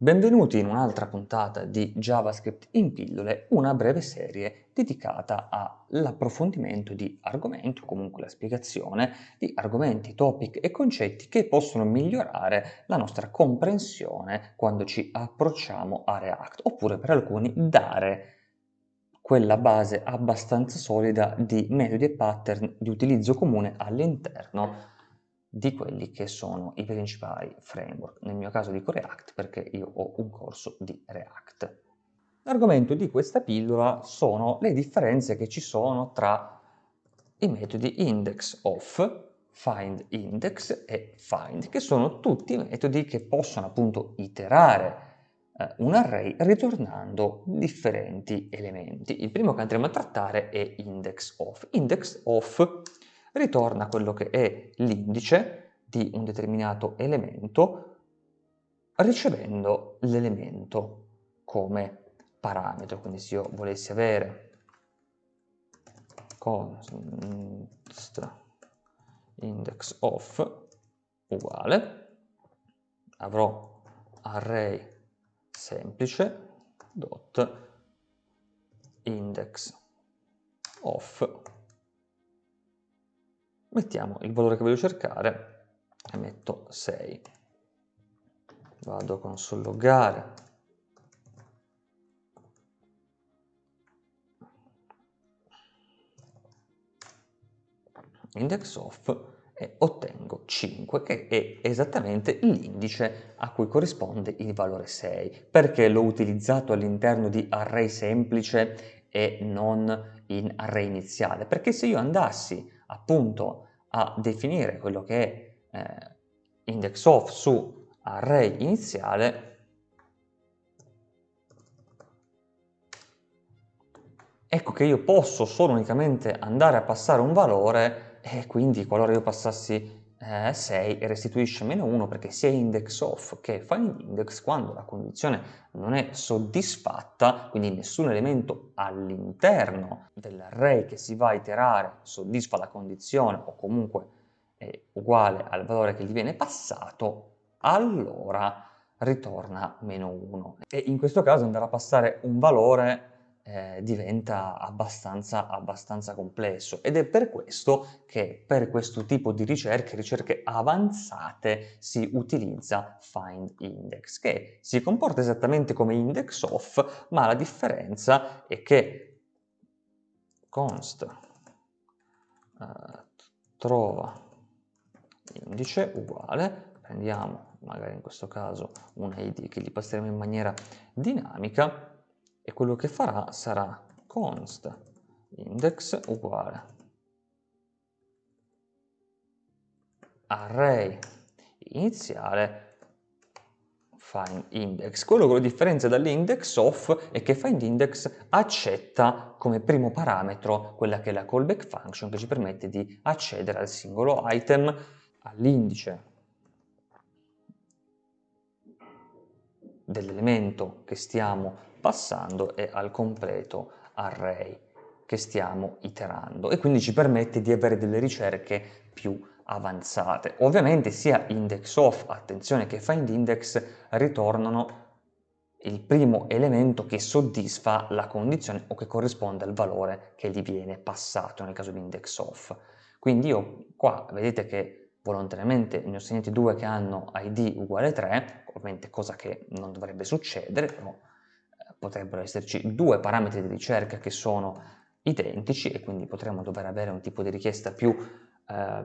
Benvenuti in un'altra puntata di JavaScript in pillole, una breve serie dedicata all'approfondimento di argomenti o comunque la spiegazione di argomenti, topic e concetti che possono migliorare la nostra comprensione quando ci approcciamo a React, oppure per alcuni dare quella base abbastanza solida di metodi e pattern di utilizzo comune all'interno di quelli che sono i principali framework. Nel mio caso dico React perché io ho un corso di React. L'argomento di questa pillola sono le differenze che ci sono tra i metodi indexOf, findIndex e find, che sono tutti metodi che possono appunto iterare eh, un array ritornando differenti elementi. Il primo che andremo a trattare è indexOf. IndexOf ritorna quello che è l'indice di un determinato elemento ricevendo l'elemento come parametro. Quindi se io volessi avere const index of uguale, avrò array semplice dot index of mettiamo il valore che voglio cercare e metto 6 vado a console loggare index of e ottengo 5 che è esattamente l'indice a cui corrisponde il valore 6 perché l'ho utilizzato all'interno di array semplice e non in array iniziale? Perché se io andassi appunto a definire quello che è eh, index of su array iniziale ecco che io posso solo unicamente andare a passare un valore e quindi qualora io passassi eh, 6 restituisce meno 1 perché sia index of che findIndex quando la condizione non è soddisfatta, quindi nessun elemento all'interno dell'array che si va a iterare soddisfa la condizione o comunque è uguale al valore che gli viene passato, allora ritorna meno 1. E in questo caso andare a passare un valore eh, diventa abbastanza, abbastanza complesso. Ed è per questo che per questo tipo di ricerche, ricerche avanzate, si utilizza findIndex, che si comporta esattamente come indexOf, ma la differenza è che const uh, trova indice uguale, prendiamo magari in questo caso un id che gli passeremo in maniera dinamica, e quello che farà sarà const index uguale array iniziale findIndex. Quello che lo differenzia dall'index of è che findIndex accetta come primo parametro quella che è la callback function che ci permette di accedere al singolo item, all'indice dell'elemento che stiamo passando e al completo array che stiamo iterando e quindi ci permette di avere delle ricerche più avanzate. Ovviamente sia indexOf, attenzione che findIndex ritornano il primo elemento che soddisfa la condizione o che corrisponde al valore che gli viene passato nel caso di indexOf. Quindi io qua vedete che volontariamente ne ho segnati due che hanno id uguale 3, ovviamente cosa che non dovrebbe succedere, però potrebbero esserci due parametri di ricerca che sono identici e quindi potremmo dover avere un tipo di richiesta più, eh,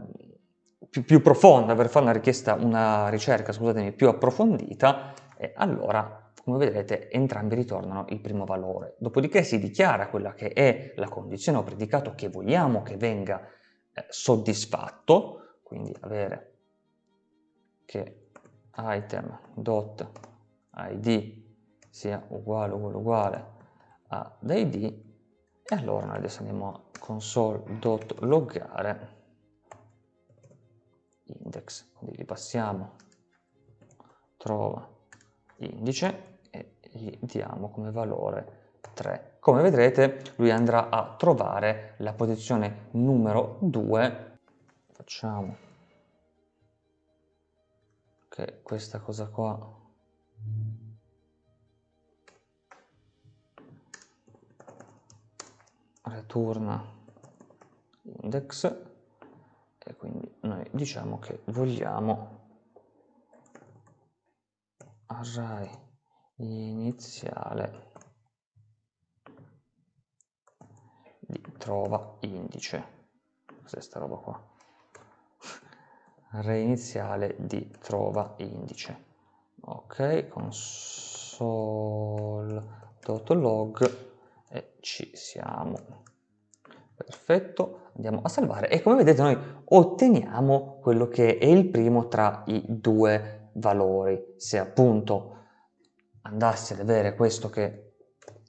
più, più profonda per fare una richiesta, una ricerca, più approfondita e allora come vedrete entrambi ritornano il primo valore. Dopodiché si dichiara quella che è la condizione o predicato che vogliamo che venga eh, soddisfatto, quindi avere che item.id sia uguale uguale uguale a id e allora noi adesso andiamo a console.loggare index, quindi gli passiamo trova indice e gli diamo come valore 3. Come vedrete lui andrà a trovare la posizione numero 2, facciamo che questa cosa qua return index. E quindi noi diciamo che vogliamo array iniziale di trova indice. Cos'è sta roba qua? Array iniziale di trova indice. Ok console.log e ci siamo. Perfetto andiamo a salvare. E come vedete noi otteniamo quello che è il primo tra i due valori. Se appunto andassi ad avere questo che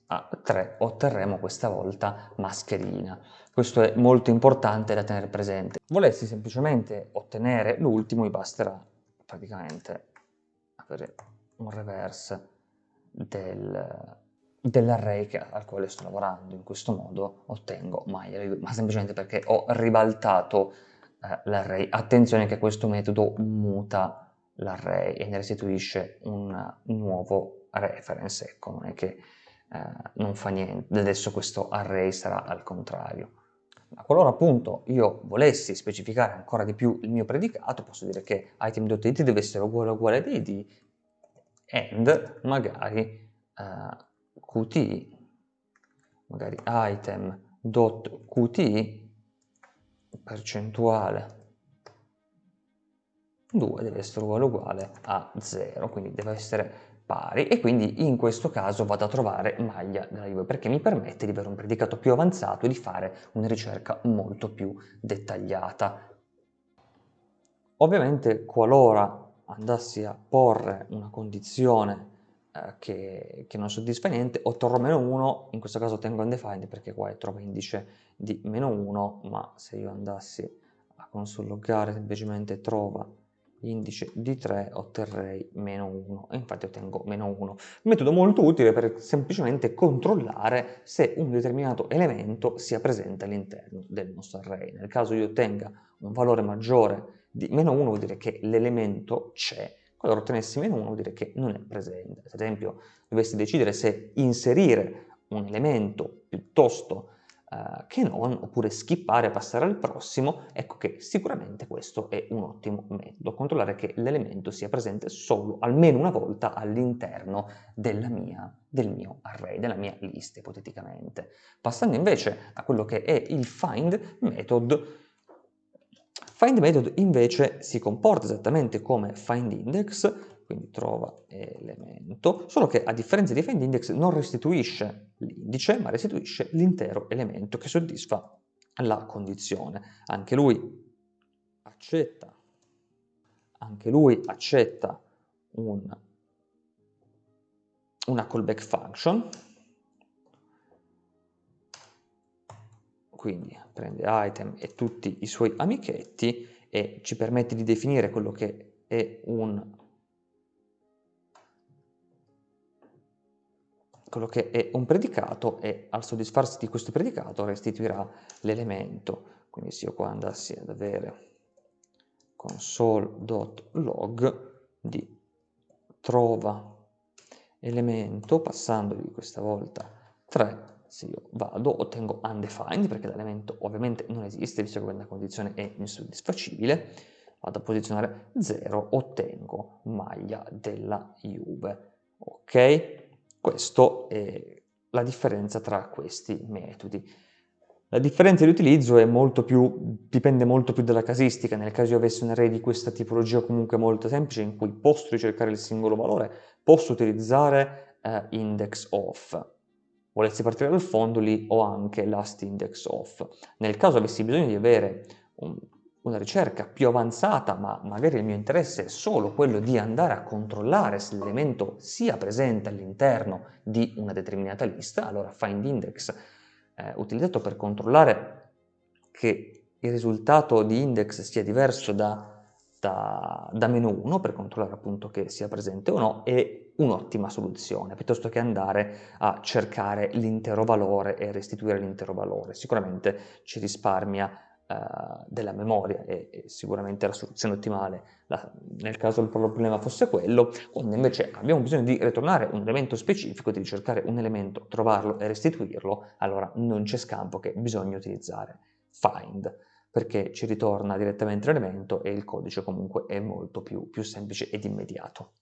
a 3 otterremo questa volta mascherina. Questo è molto importante da tenere presente. Volessi semplicemente ottenere l'ultimo mi basterà praticamente avere un reverse del, dell'array al quale sto lavorando. In questo modo ottengo maglia, ma semplicemente perché ho ribaltato eh, l'array. Attenzione che questo metodo muta l'array e ne restituisce un nuovo reference, ecco, non è che eh, non fa niente, adesso questo array sarà al contrario. Ma qualora appunto io volessi specificare ancora di più il mio predicato, posso dire che item.id deve essere uguale uguale ad id and magari eh, qt, magari item.qt, percentuale 2 deve essere uguale a 0, quindi deve essere pari e quindi in questo caso vado a trovare maglia della Juve perché mi permette di avere un predicato più avanzato e di fare una ricerca molto più dettagliata. Ovviamente qualora andassi a porre una condizione eh, che, che, non soddisfa niente, otterrò meno 1, in questo caso tengo undefined perché qua è trova indice di meno 1, ma se io andassi a consologare semplicemente trova indice di 3 otterrei meno 1 e infatti ottengo meno 1. Metodo molto utile per semplicemente controllare se un determinato elemento sia presente all'interno del nostro array. Nel caso io ottenga un valore maggiore di meno 1 vuol dire che l'elemento c'è qualora ottenessi meno 1 vuol dire che non è presente. Ad esempio, dovessi decidere se inserire un elemento piuttosto uh, che non, oppure skippare e passare al prossimo, ecco che sicuramente questo è un ottimo metodo, controllare che l'elemento sia presente solo almeno una volta all'interno del mio array, della mia lista ipoteticamente. Passando invece a quello che è il find method, Find method invece si comporta esattamente come findIndex, quindi trova elemento, solo che a differenza di findIndex non restituisce l'indice, ma restituisce l'intero elemento che soddisfa la condizione. Anche lui accetta, anche lui accetta un, una callback function, quindi prende item e tutti i suoi amichetti e ci permette di definire quello che è un quello che è un predicato e al soddisfarsi di questo predicato restituirà l'elemento. Quindi se io qua andassi ad avere console.log di trova elemento, passandogli questa volta 3 se io vado, ottengo undefined, perché l'elemento ovviamente non esiste, visto che questa condizione è insoddisfacibile, vado a posizionare 0, ottengo maglia della Juve. Ok? Questa è la differenza tra questi metodi. La differenza di utilizzo dipende molto più dalla casistica, nel caso io avessi un array di questa tipologia comunque molto semplice in cui posso ricercare il singolo valore, posso utilizzare eh, index of, volessi partire dal fondo, lì ho anche last index off. Nel caso avessi bisogno di avere un, una ricerca più avanzata, ma magari il mio interesse è solo quello di andare a controllare se l'elemento sia presente all'interno di una determinata lista, allora findIndex è utilizzato per controllare che il risultato di index sia diverso da da, da meno 1 per controllare appunto che sia presente o no è un'ottima soluzione piuttosto che andare a cercare l'intero valore e restituire l'intero valore sicuramente ci risparmia uh, della memoria è, è, sicuramente la soluzione ottimale la, nel caso il problema fosse quello, quando invece abbiamo bisogno di ritornare un elemento specifico, di ricercare un elemento, trovarlo e restituirlo, allora non c'è scampo che bisogna utilizzare find perché ci ritorna direttamente l'elemento e il codice comunque è molto più, più semplice ed immediato.